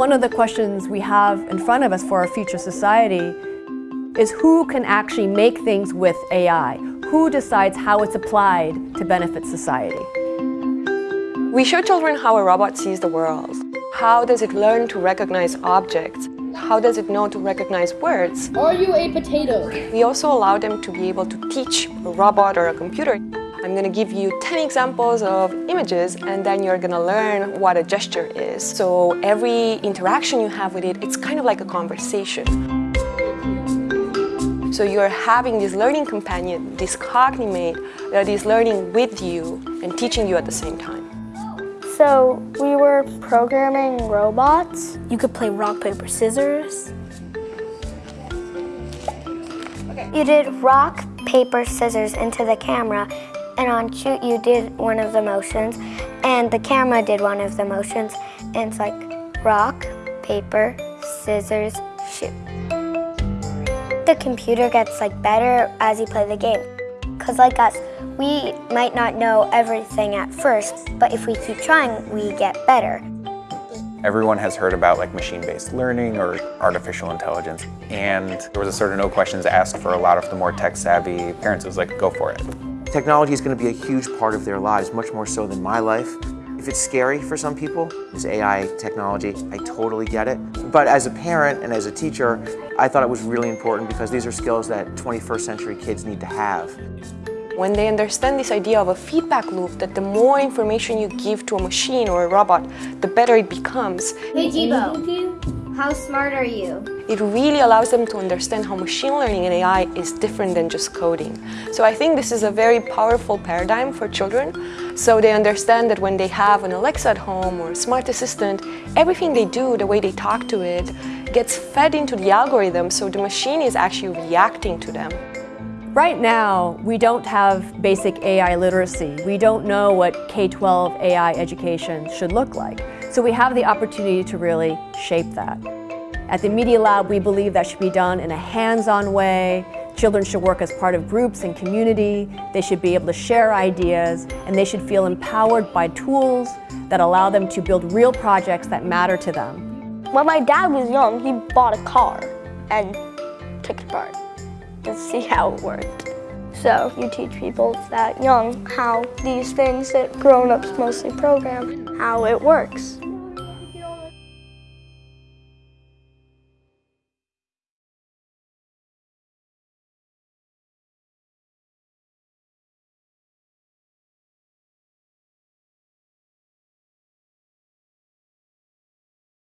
One of the questions we have in front of us for our future society is who can actually make things with AI? Who decides how it's applied to benefit society? We show children how a robot sees the world. How does it learn to recognize objects? How does it know to recognize words? Are you a potato? We also allow them to be able to teach a robot or a computer. I'm going to give you 10 examples of images and then you're going to learn what a gesture is. So every interaction you have with it, it's kind of like a conversation. So you're having this learning companion, this cognimate, that is learning with you and teaching you at the same time. So we were programming robots. You could play rock, paper, scissors. You did rock, paper, scissors into the camera and on shoot you did one of the motions and the camera did one of the motions and it's like rock, paper, scissors, shoot. The computer gets like better as you play the game. Cause like us, we might not know everything at first, but if we keep trying, we get better. Everyone has heard about like machine-based learning or artificial intelligence, and there was a sort of no questions asked for a lot of the more tech-savvy parents. It was like, go for it. Technology is going to be a huge part of their lives, much more so than my life. If it's scary for some people, this AI technology, I totally get it. But as a parent and as a teacher, I thought it was really important because these are skills that 21st century kids need to have. When they understand this idea of a feedback loop, that the more information you give to a machine or a robot, the better it becomes. Hey Jibo, how smart are you? It really allows them to understand how machine learning and AI is different than just coding. So I think this is a very powerful paradigm for children. So they understand that when they have an Alexa at home or a smart assistant, everything they do, the way they talk to it, gets fed into the algorithm so the machine is actually reacting to them. Right now, we don't have basic AI literacy. We don't know what K-12 AI education should look like. So we have the opportunity to really shape that. At the Media Lab, we believe that should be done in a hands-on way. Children should work as part of groups and community. They should be able to share ideas, and they should feel empowered by tools that allow them to build real projects that matter to them. When my dad was young, he bought a car and took it apart to see how it worked. So you teach people that young how these things that grown-ups mostly program, how it works.